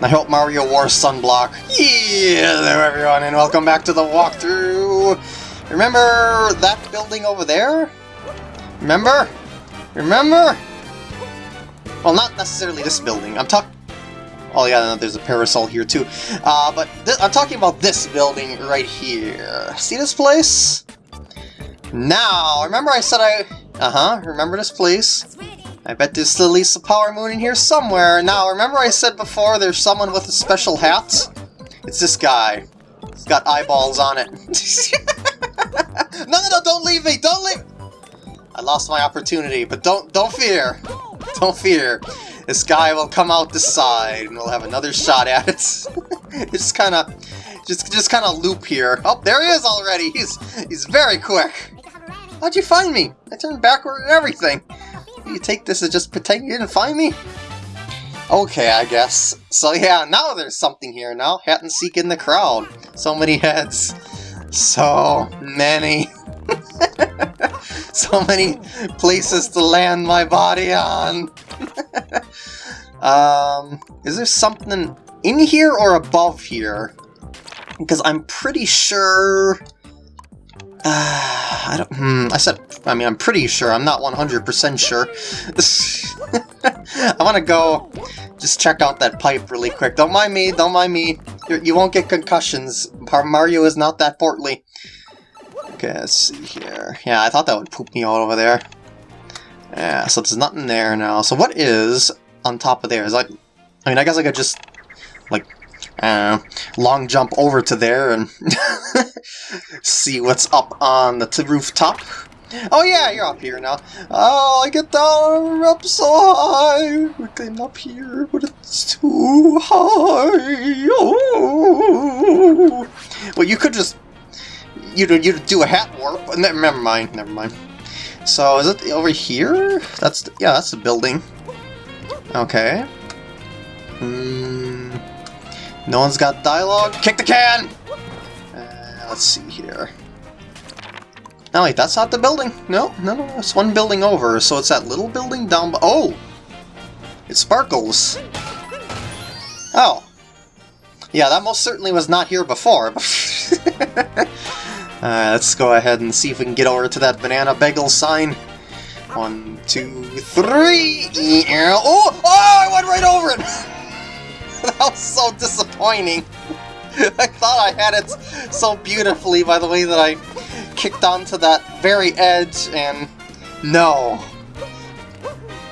I hope Mario wore sunblock. Yeah, there everyone, and welcome back to the walkthrough! Remember that building over there? Remember? Remember? Well, not necessarily this building. I'm talking... Oh yeah, there's a parasol here too. Uh, but I'm talking about this building right here. See this place? Now, remember I said I... Uh-huh, remember this place? I bet there's at least a power moon in here somewhere. Now, remember I said before there's someone with a special hat? It's this guy. He's got eyeballs on it. no, no, no, don't leave me! Don't leave! I lost my opportunity, but don't don't fear. Don't fear. This guy will come out the side, and we'll have another shot at it. it's kind of, just just kind of loop here. Oh, there he is already. He's he's very quick. How'd you find me? I turned backward and everything. You take this as just pretend you didn't find me? Okay, I guess. So yeah, now there's something here now. Hat and Seek in the crowd. So many heads. So many. so many places to land my body on. um, is there something in here or above here? Because I'm pretty sure... Uh, I don't. Hmm. I said. I mean, I'm pretty sure. I'm not 100% sure. I want to go. Just check out that pipe really quick. Don't mind me. Don't mind me. You're, you will not get concussions. Mario is not that portly. Okay, let's see here. Yeah, I thought that would poop me all over there. Yeah, so there's nothing there now. So what is on top of there? Is like, I mean, I guess I could just, like, uh, long jump over to there and see what's up on the rooftop. Oh yeah, you're up here now. Oh, I get down up so high. We're getting up here, but it's too high. Oh. Well, you could just you you do a hat warp. Never mind, never mind. So is it over here? That's yeah, that's the building. Okay. Hmm. No one's got dialogue. Kick the can. Uh, let's see here. No, wait, that's not the building. No, no, no, it's one building over. So it's that little building down. Oh, it sparkles. Oh. Yeah, that most certainly was not here before. Uh, let's go ahead and see if we can get over to that banana bagel sign. One, two, three! Oh! Oh! I went right over it! that was so disappointing. I thought I had it so beautifully by the way that I kicked onto that very edge, and no.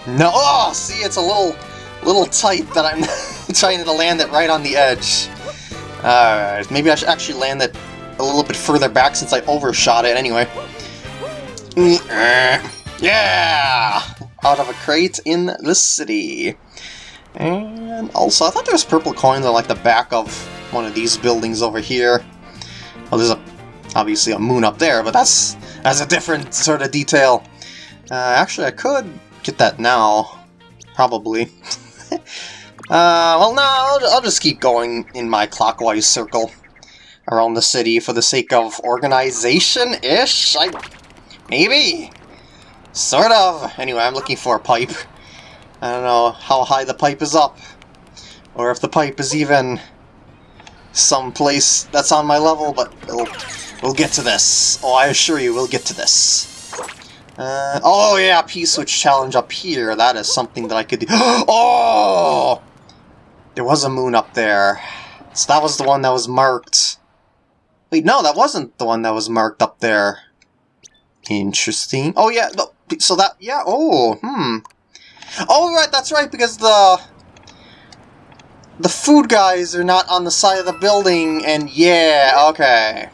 No! Oh! See, it's a little, little tight that I'm trying to land it right on the edge. Alright, maybe I should actually land it a little bit further back since I overshot it anyway. Yeah! Out of a crate in the city. And also, I thought there was purple coins on like the back of one of these buildings over here. Well, there's a, obviously a moon up there, but that's that's a different sort of detail. Uh, actually, I could get that now, probably. uh, well, no, I'll, I'll just keep going in my clockwise circle around the city for the sake of organization-ish? I... Maybe? Sort of. Anyway, I'm looking for a pipe. I don't know how high the pipe is up. Or if the pipe is even someplace that's on my level, but we'll, we'll get to this. Oh, I assure you, we'll get to this. Uh, oh yeah, P-switch challenge up here. That is something that I could do. oh! There was a moon up there. So that was the one that was marked. Wait, no, that wasn't the one that was marked up there. Interesting. Oh, yeah, so that, yeah, oh, hmm. Oh, right, that's right, because the... The food guys are not on the side of the building, and yeah, okay.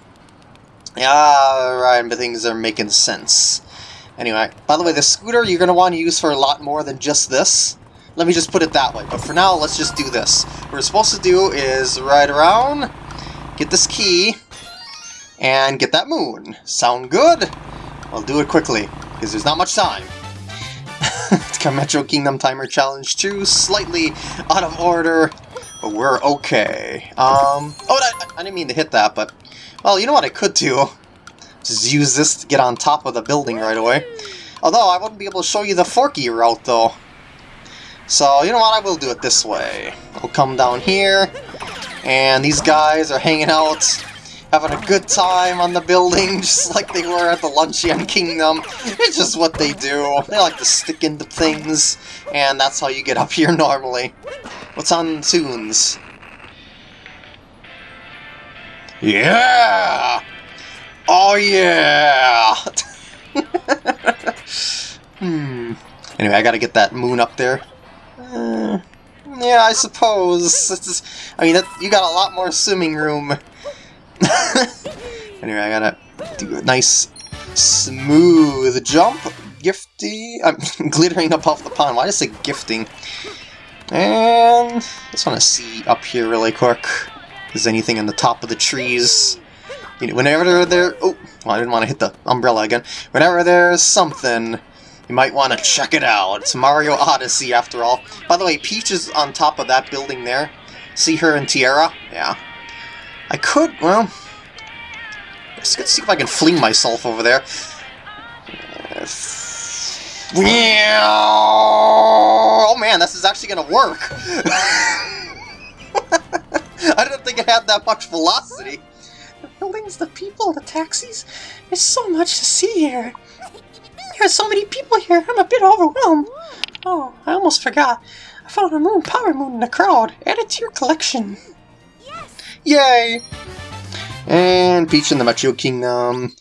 Yeah, right, but things are making sense. Anyway, by the way, the scooter you're going to want to use for a lot more than just this. Let me just put it that way, but for now, let's just do this. What we're supposed to do is ride around, get this key, and get that moon. Sound good? I'll do it quickly, because there's not much time. Metro Kingdom Timer Challenge 2, slightly out of order, but we're okay. Um, oh, I, I didn't mean to hit that, but, well, you know what I could do? Just use this to get on top of the building right away. Although, I wouldn't be able to show you the Forky route, though. So, you know what, I will do it this way. I'll come down here, and these guys are hanging out, having a good time on the building, just like they were at the Luncheon Kingdom. It's just what they do. They like to stick into things, and that's how you get up here normally. What's on tunes? Yeah! Oh yeah! hmm. Anyway, I gotta get that moon up there. Uh, yeah, I suppose. Is, I mean, you got a lot more swimming room. anyway, I gotta do a nice, smooth jump. Gifty. I'm glittering up off the pond. Why did I say gifting? And just want to see up here really quick. Is anything in the top of the trees? You know, whenever there... Oh, well, I didn't want to hit the umbrella again. Whenever there's something, you might want to check it out. It's Mario Odyssey, after all. By the way, Peach is on top of that building there. See her in Tiara? Yeah. I could, well... Let's see if I can fling myself over there. Oh man, this is actually gonna work! I didn't think it had that much velocity. The buildings, the people, the taxis. There's so much to see here. There are so many people here, I'm a bit overwhelmed. Oh, I almost forgot. I found a moon power moon in the crowd. Add it to your collection. Yes. Yay! And Peach and the Metro Kingdom.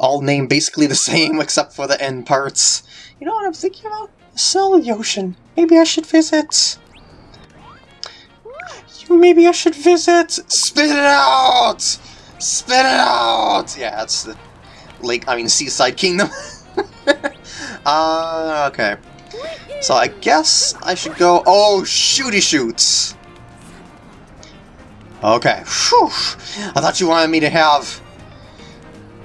All named basically the same except for the end parts. You know what I'm thinking about? The the Ocean. Maybe I should visit. Maybe I should visit. Spit it out! Spit it out! Yeah, that's the lake, I mean Seaside Kingdom. uh, okay. So I guess I should go... Oh, shooty shoots! Okay. Whew. I thought you wanted me to have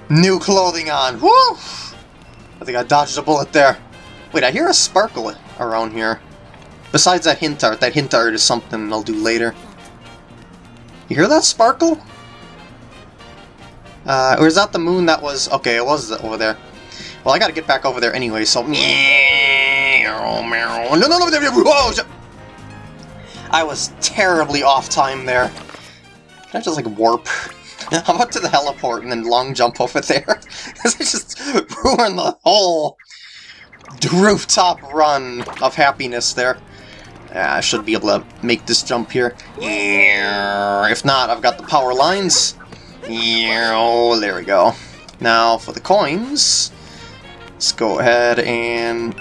new clothing on. Woo! I think I dodged a bullet there. Wait, I hear a sparkle around here. Besides that hint art. That hint art is something I'll do later. You hear that sparkle? Uh, or is that the moon that was... Okay, it was over there. Well, I gotta get back over there anyway, so... I was terribly off time there. Can I just, like, warp? How about to the heliport and then long jump over there? Because it just ruined the whole rooftop run of happiness there. I should be able to make this jump here. If not, I've got the power lines. There we go. Now for the coins, let's go ahead and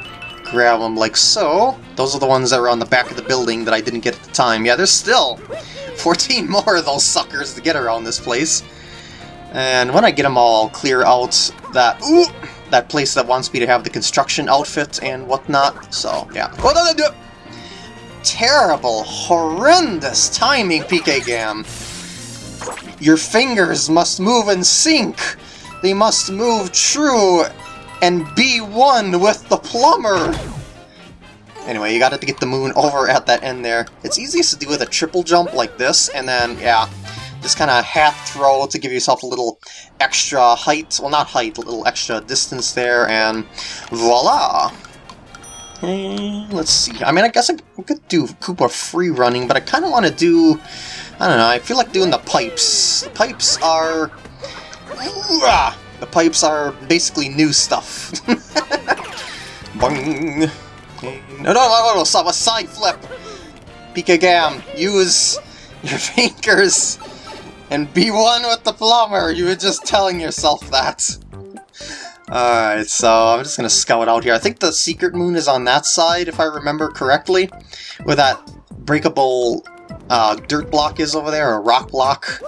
grab them like so. Those are the ones that were on the back of the building that I didn't get at the time. Yeah, there's still 14 more of those suckers to get around this place. And when I get them all, I'll clear out that ooh, that place that wants me to have the construction outfit and whatnot. So, yeah. Oh, no, no, no terrible, horrendous timing, PK Gam. Your fingers must move in sync. They must move true and be one with the plumber. Anyway, you gotta get the moon over at that end there. It's easiest to do with a triple jump like this, and then, yeah, just kind of half throw to give yourself a little extra height. Well, not height, a little extra distance there, and voila! let's see. I mean, I guess I could do Koopa free running, but I kind of want to do... I don't know, I feel like doing the pipes. The pipes are... The pipes are basically new stuff. Bang! No, no, no, no, stop, a side flip! PK Gam, use your fingers and be one with the plumber! You were just telling yourself that. Alright, so I'm just gonna scout out here. I think the secret moon is on that side, if I remember correctly, where that breakable uh, dirt block is over there, or rock block.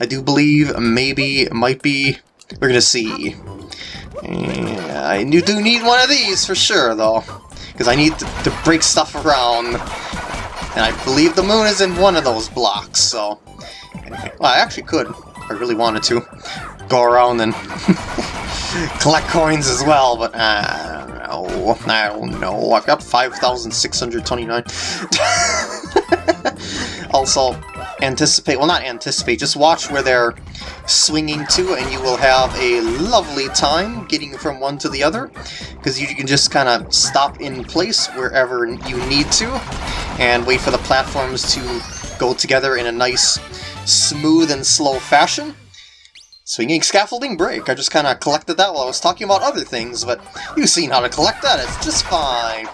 I do believe, maybe, might be. We're gonna see. Yeah, I do need one of these for sure, though, because I need to, to break stuff around. And I believe the moon is in one of those blocks, so... Well, I actually could, I really wanted to, go around and collect coins as well, but uh, I don't know. I don't know. I've got 5,629. also, anticipate, well not anticipate, just watch where they're swinging to and you will have a lovely time getting from one to the other because you can just kind of stop in place wherever you need to and wait for the platforms to go together in a nice, smooth and slow fashion. Swinging scaffolding break. I just kind of collected that while I was talking about other things, but you've seen how to collect that. It's just fine.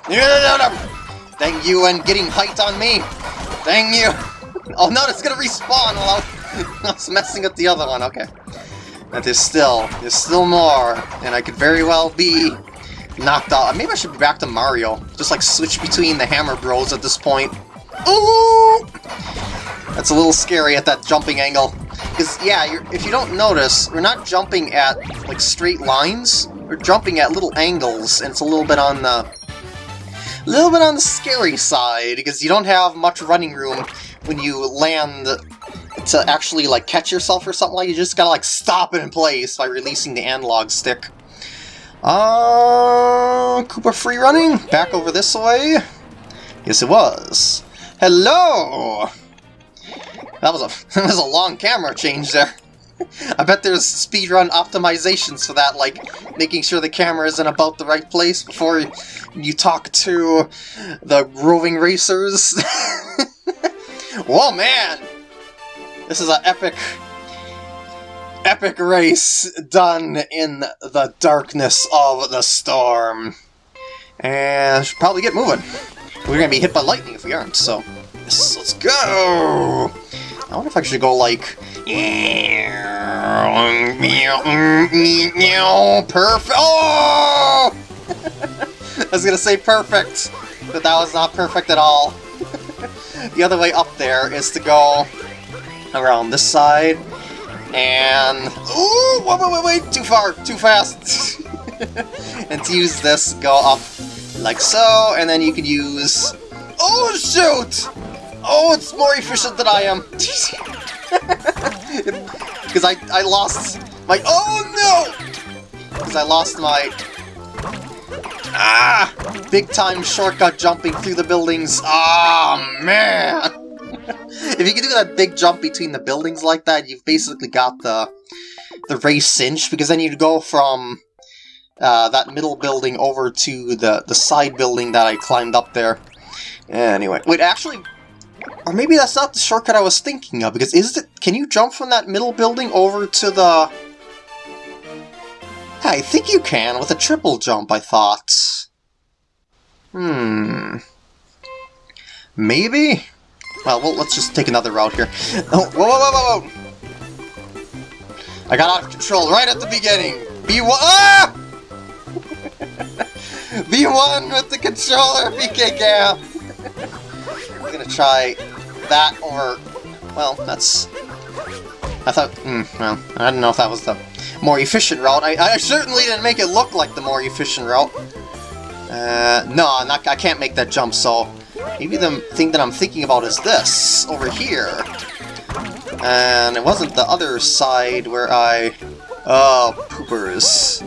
Thank you and getting height on me. Thank you. Oh no, it's gonna respawn while I was messing with the other one. Okay. But there's still, there's still more, and I could very well be knocked out. Maybe I should be back to Mario. Just like switch between the Hammer Bros at this point. Ooh! That's a little scary at that jumping angle. Because, yeah, if you don't notice, we're not jumping at, like, straight lines. We're jumping at little angles, and it's a little bit on the... A little bit on the scary side, because you don't have much running room when you land to actually like catch yourself or something like you just gotta like stop it in place by releasing the analog stick. Uh, Koopa free running? Back over this way? Yes, it was. Hello! That was a that was a long camera change there. I bet there's speedrun optimizations for that, like making sure the camera is in about the right place before you talk to the roving racers. Whoa, man! This is an epic, epic race done in the darkness of the storm. And should probably get moving. We're gonna be hit by lightning if we aren't, so let's go! I wonder if I should go like... Perfect! Oh! I was gonna say perfect, but that was not perfect at all. the other way up there is to go around this side, and... Ooh! Wait, wait, wait, wait! Too far! Too fast! and to use this, go up like so, and then you can use... Oh, shoot! Oh, it's more efficient than I am! Because I, I lost my... Oh, no! Because I lost my... Ah! Big time shortcut jumping through the buildings. Ah, oh, man! if you can do that big jump between the buildings like that, you've basically got the the race cinch, because then you'd go from uh, that middle building over to the, the side building that I climbed up there. Anyway, wait, actually, or maybe that's not the shortcut I was thinking of, because is it, can you jump from that middle building over to the... Yeah, I think you can, with a triple jump, I thought. Hmm... Maybe? Well, well, let's just take another route here. Oh, whoa, whoa, whoa, whoa! I got out of control right at the beginning! B1- Ah! B1 with the controller, PK I'm gonna try that over... Well, that's... I thought... Mm, well, I don't know if that was the more efficient route. I, I certainly didn't make it look like the more efficient route. Uh, no, not, I can't make that jump, so Maybe the thing that I'm thinking about is this, over here. And it wasn't the other side where I... Oh, poopers.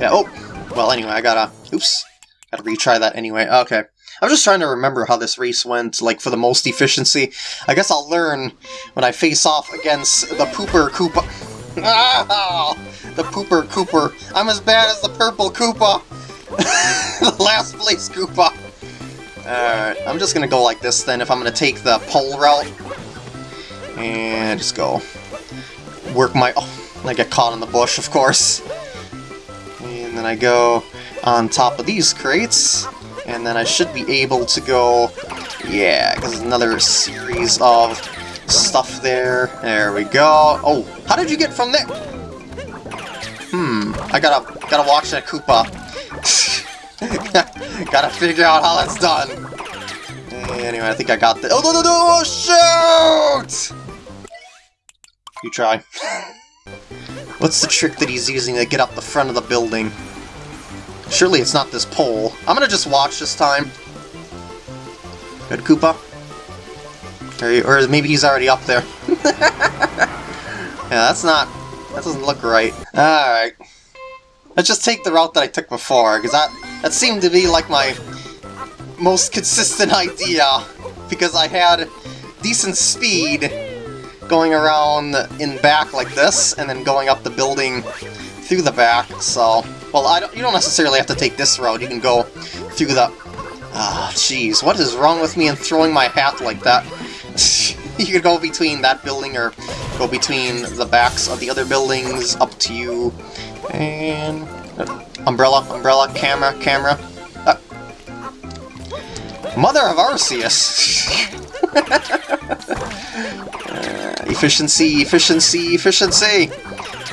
Yeah, oh, well anyway, I gotta... Oops. Gotta retry that anyway. Okay. I'm just trying to remember how this race went, like, for the most efficiency. I guess I'll learn when I face off against the Pooper Koopa. Ah! The Pooper Kooper. I'm as bad as the Purple Koopa! the last place Koopa! Alright, I'm just gonna go like this then if I'm gonna take the pole route. And just go work my... Oh, I get caught in the bush, of course. And then I go on top of these crates. And then I should be able to go... Yeah, because another series of stuff there. There we go. Oh, how did you get from there? Hmm, I gotta, gotta watch that Koopa. Gotta figure out how that's done. Anyway, I think I got the- Oh, no, no, no! Shoot! You try. What's the trick that he's using to get up the front of the building? Surely it's not this pole. I'm gonna just watch this time. Good, Koopa? Or, or maybe he's already up there. yeah, that's not... That doesn't look right. Alright. Let's just take the route that I took before, because that, that seemed to be like my most consistent idea, because I had decent speed going around in back like this, and then going up the building through the back, so... Well, I don't, you don't necessarily have to take this route, you can go through the Ah, oh, jeez, what is wrong with me in throwing my hat like that? you could go between that building or go between the backs of the other buildings, up to you. And... Uh, umbrella, umbrella, camera, camera. Uh, Mother of Arceus! uh, efficiency, efficiency, efficiency!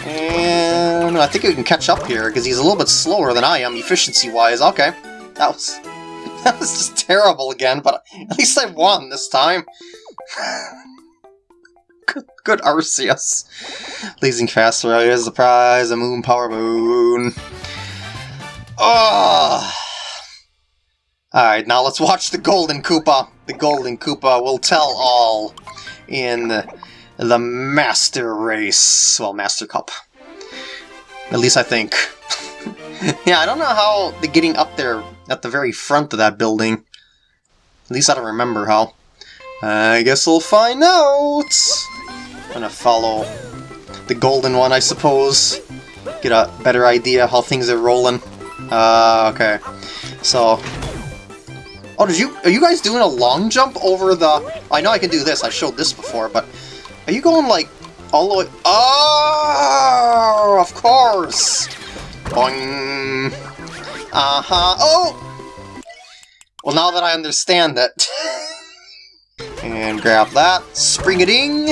And I think we can catch up here, because he's a little bit slower than I am, efficiency-wise. Okay, that was... That was just terrible again, but at least I won this time. good, good Arceus. Blazing faster, here's the prize, a moon power moon. Oh! Alright, now let's watch the Golden Koopa. The Golden Koopa will tell all in the Master Race. Well, Master Cup. At least I think. yeah, I don't know how the getting up there at the very front of that building. At least I don't remember how. I guess we'll find out! I'm gonna follow the golden one, I suppose. Get a better idea how things are rolling. Uh, okay. So... Oh, did you- are you guys doing a long jump over the... I know I can do this, I showed this before, but... Are you going, like, all the way... Oh, of course! Boing! Uh-huh. Oh! Well, now that I understand it... and grab that. Spring-a-ding!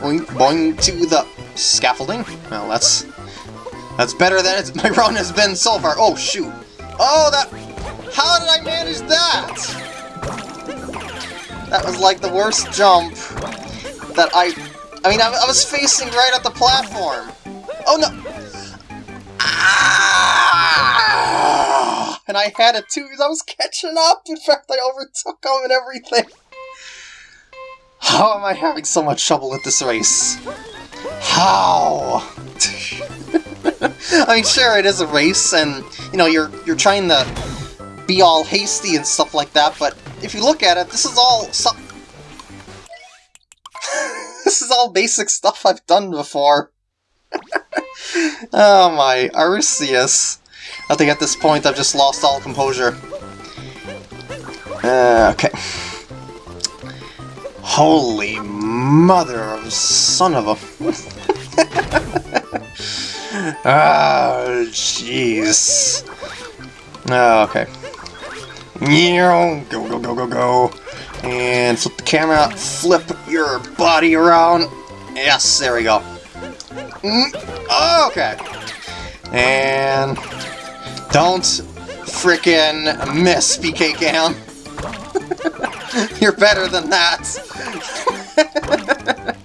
Boing, boing to the scaffolding. Well, that's... That's better than it's, my run has been so far. Oh, shoot. Oh, that... How did I manage that? That was like the worst jump that I... I mean, I, I was facing right at the platform. Oh, no! Ah! And I had it too because I was catching up. In fact, I overtook him and everything. How am I having so much trouble with this race? How? I mean, sure, it is a race, and, you know, you're you're trying to be all hasty and stuff like that, but if you look at it, this is all some... this is all basic stuff I've done before. oh my, Arceus. I think at this point I've just lost all composure. Uh, okay. Holy mother of son of a... oh, jeez. Oh, okay. Go, go, go, go, go. And flip the camera, flip your body around. Yes, there we go. Mm, okay. And don't frickin' miss, PK Cam. You're better than that.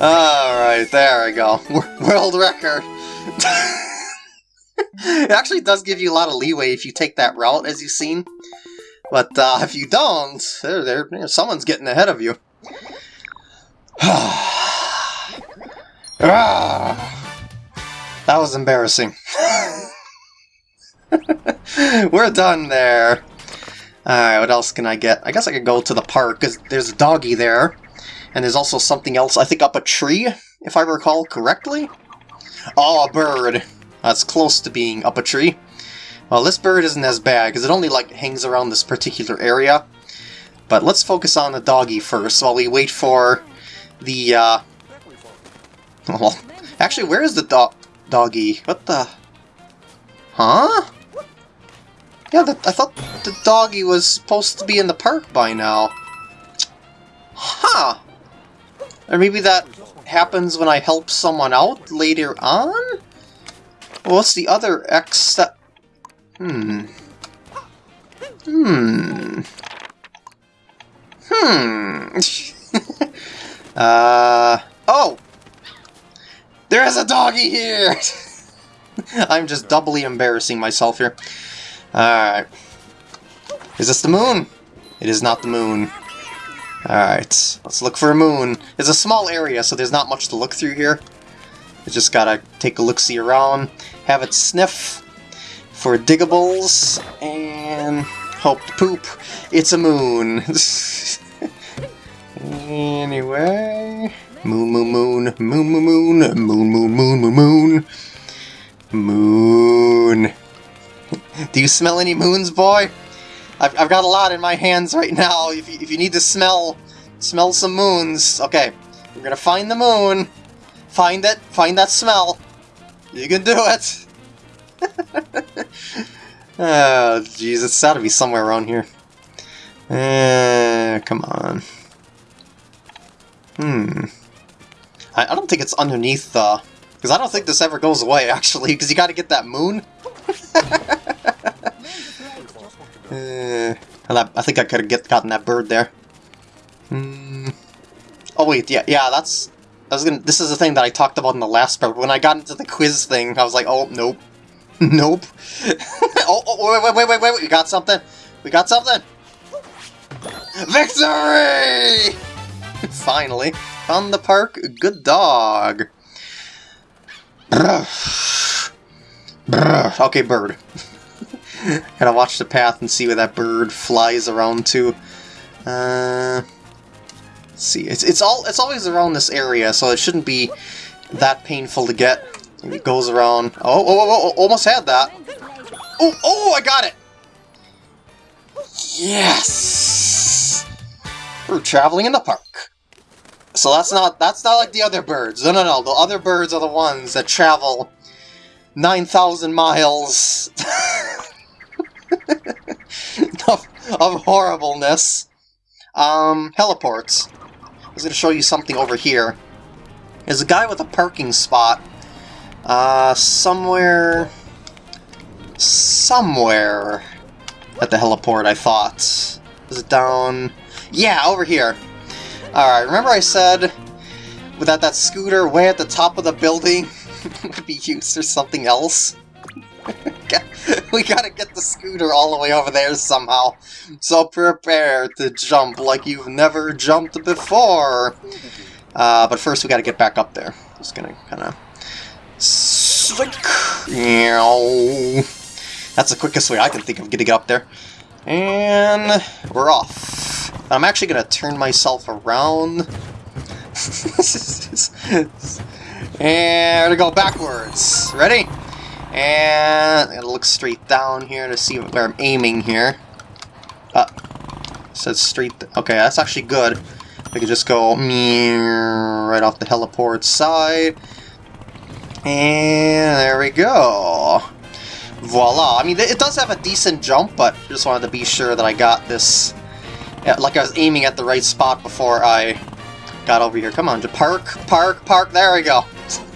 Alright, there we go. World record. it actually does give you a lot of leeway if you take that route, as you've seen. But uh, if you don't, there, there, someone's getting ahead of you. That was embarrassing. We're done there. Alright, what else can I get? I guess I could go to the park, because there's a doggy there. And there's also something else, I think up a tree, if I recall correctly? Oh, a bird. That's close to being up a tree. Well, this bird isn't as bad, because it only, like, hangs around this particular area. But let's focus on the doggy first, while we wait for the, uh, well, actually, where is the do doggy? What the... Huh? Yeah, the, I thought the doggy was supposed to be in the park by now. Huh. Or maybe that happens when I help someone out later on? Well, what's the other X that... Hmm. Hmm. Hmm. uh... Oh! There is a doggy here! I'm just doubly embarrassing myself here. Alright. Is this the moon? It is not the moon. Alright, let's look for a moon. It's a small area, so there's not much to look through here. You just gotta take a look-see around, have it sniff for diggables, and hope to poop. It's a moon. anyway... Moon, moon, moon, moon, moon, moon, moon, moon, moon, moon, moon, moon. Do you smell any moons, boy? I've, I've got a lot in my hands right now. If you, if you need to smell smell some moons, okay, we're gonna find the moon. Find it. Find that smell. You can do it. oh, jeez, it's got to be somewhere around here. Uh, come on. Hmm. I, I don't think it's underneath the... Because I don't think this ever goes away, actually, because you got to get that moon. uh, I think I could have get gotten that bird there. Hmm. Oh wait, yeah, yeah, that's... I was gonna. This is the thing that I talked about in the last part. When I got into the quiz thing, I was like, oh nope, nope. oh, oh, wait, wait, wait, wait, wait, we got something. We got something. Victory! Finally, found the park. Good dog. Okay, bird. Gotta watch the path and see where that bird flies around to. Uh, see, it's it's all it's always around this area, so it shouldn't be that painful to get. It goes around. Oh, oh, oh, oh almost had that. Oh, oh, I got it. Yes. We're traveling in the park. So that's not that's not like the other birds. No, no, no. The other birds are the ones that travel 9,000 miles of, of horribleness. Um, heliports. I was going to show you something over here. There's a guy with a parking spot. Uh, somewhere... Somewhere at the heliport, I thought. Is it down... Yeah, over here. Alright, remember I said without that scooter way at the top of the building would be used for something else? we gotta get the scooter all the way over there somehow. So prepare to jump like you've never jumped before. Uh, but first we gotta get back up there. Just gonna kinda... Slink! That's the quickest way I can think of getting up there. And we're off. I'm actually gonna turn myself around. and we're gonna go backwards. Ready? And I'm gonna look straight down here to see where I'm aiming here. Uh, says straight. Okay, that's actually good. We can just go right off the heliport side. And there we go. Voila. I mean, it does have a decent jump, but just wanted to be sure that I got this... like I was aiming at the right spot before I got over here. Come on, to park, park, park. There we go.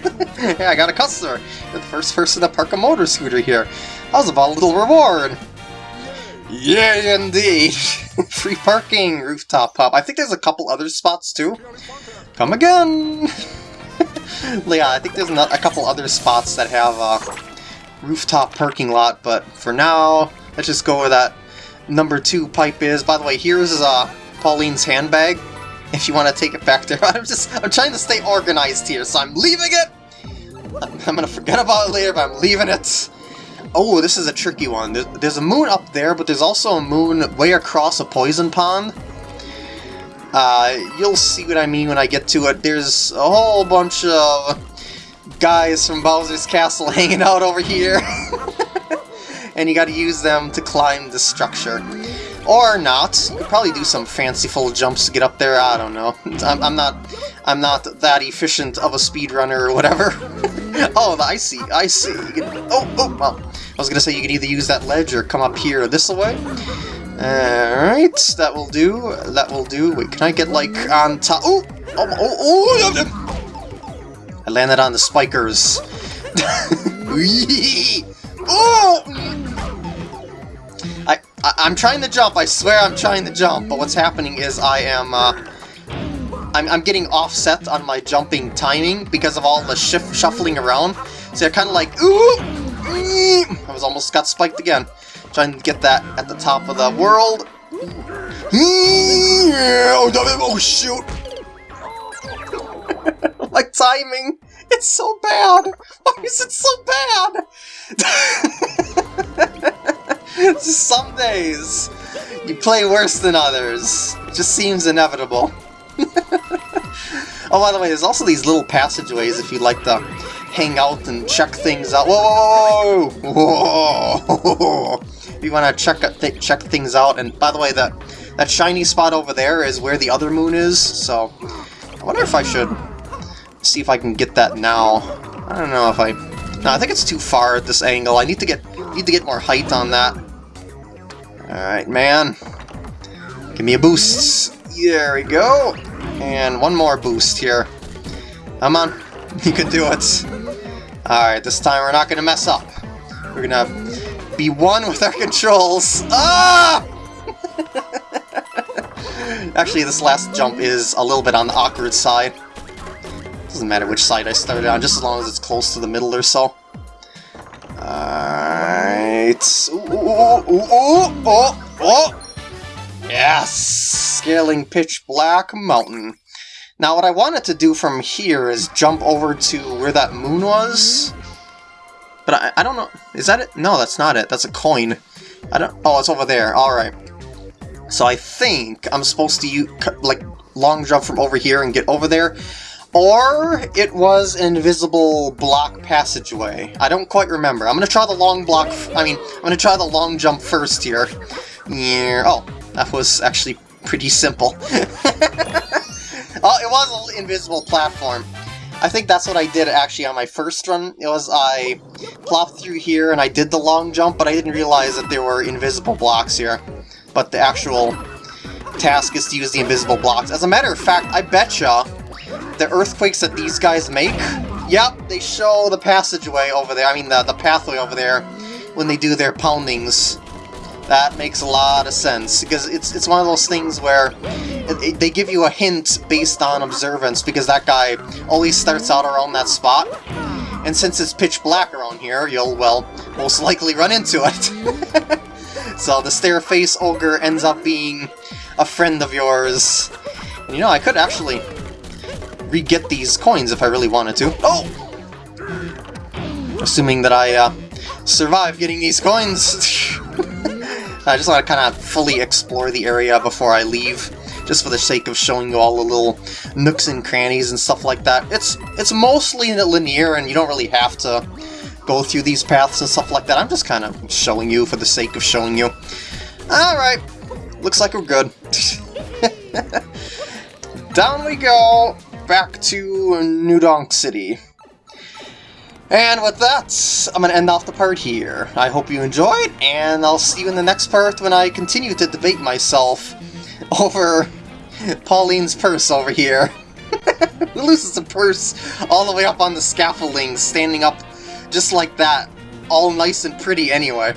yeah, I got a customer. You're the first person to park a motor scooter here. How's about a little reward? Yeah, indeed. Free parking, rooftop pop. I think there's a couple other spots too. Come again. yeah, I think there's a couple other spots that have a rooftop parking lot, but for now, let's just go where that number two pipe is. By the way, here's uh, Pauline's handbag. If you want to take it back there, I'm just I'm trying to stay organized here, so I'm leaving it. I'm gonna forget about it later, but I'm leaving it. Oh, this is a tricky one. There's a moon up there, but there's also a moon way across a poison pond. Uh, you'll see what I mean when I get to it. There's a whole bunch of guys from Bowser's Castle hanging out over here. and you gotta use them to climb the structure. Or not. You could probably do some fanciful jumps to get up there, I don't know. I'm, I'm not I'm not that efficient of a speedrunner or whatever. oh, I see, I see. Can, oh, oh, well, I was gonna say you could either use that ledge or come up here this way. Alright, that will do, that will do. Wait, can I get, like, on top? Oh, oh, oh, oh! I landed on the spikers. oh! I, I, I'm trying to jump, I swear I'm trying to jump, but what's happening is I am, uh, I'm, I'm getting offset on my jumping timing because of all the shift shuffling around. So I kind of like, ooh, I was almost got spiked again. Trying to get that at the top of the world. Oh, oh, shoot! my timing, it's so bad. Why is it so bad? Some days you play worse than others. It just seems inevitable. oh, by the way, there's also these little passageways if you'd like to hang out and check things out. Whoa! Whoa! If you want to check th check things out. And by the way, that that shiny spot over there is where the other moon is. So I wonder if I should see if I can get that now. I don't know if I. No, I think it's too far at this angle. I need to get need to get more height on that. All right, man. Give me a boost. There we go. And one more boost here. Come on. You can do it. Alright, this time we're not going to mess up. We're going to be one with our controls. Ah! Actually, this last jump is a little bit on the awkward side. Doesn't matter which side I started on, just as long as it's close to the middle or so. Alright. Ooh, ooh, ooh, ooh, oh, oh! Yes! Scaling Pitch Black Mountain. Now what I wanted to do from here is jump over to where that moon was. But I, I don't know. Is that it? No, that's not it. That's a coin. I don't. Oh, it's over there. All right. So I think I'm supposed to like long jump from over here and get over there. Or it was an invisible block passageway. I don't quite remember. I'm gonna try the long block. I mean, I'm gonna try the long jump first here. Yeah. Oh, that was actually pretty simple. oh, it was an invisible platform. I think that's what I did actually on my first run. It was I plopped through here and I did the long jump, but I didn't realize that there were invisible blocks here. But the actual task is to use the invisible blocks. As a matter of fact, I betcha the earthquakes that these guys make, yep, they show the passageway over there, I mean the, the pathway over there, when they do their poundings. That makes a lot of sense, because it's, it's one of those things where they give you a hint based on observance, because that guy always starts out around that spot. And since it's pitch black around here, you'll, well, most likely run into it. so the Stairface Ogre ends up being a friend of yours. And, you know, I could actually re-get these coins if I really wanted to. Oh! Assuming that I uh, survive getting these coins. I just want to kind of fully explore the area before I leave, just for the sake of showing you all the little nooks and crannies and stuff like that. It's it's mostly linear, and you don't really have to go through these paths and stuff like that. I'm just kind of showing you for the sake of showing you. Alright, looks like we're good. Down we go, back to New Donk City. And with that, I'm going to end off the part here. I hope you enjoyed, and I'll see you in the next part when I continue to debate myself over Pauline's purse over here. Who loses a purse all the way up on the scaffolding, standing up just like that, all nice and pretty anyway.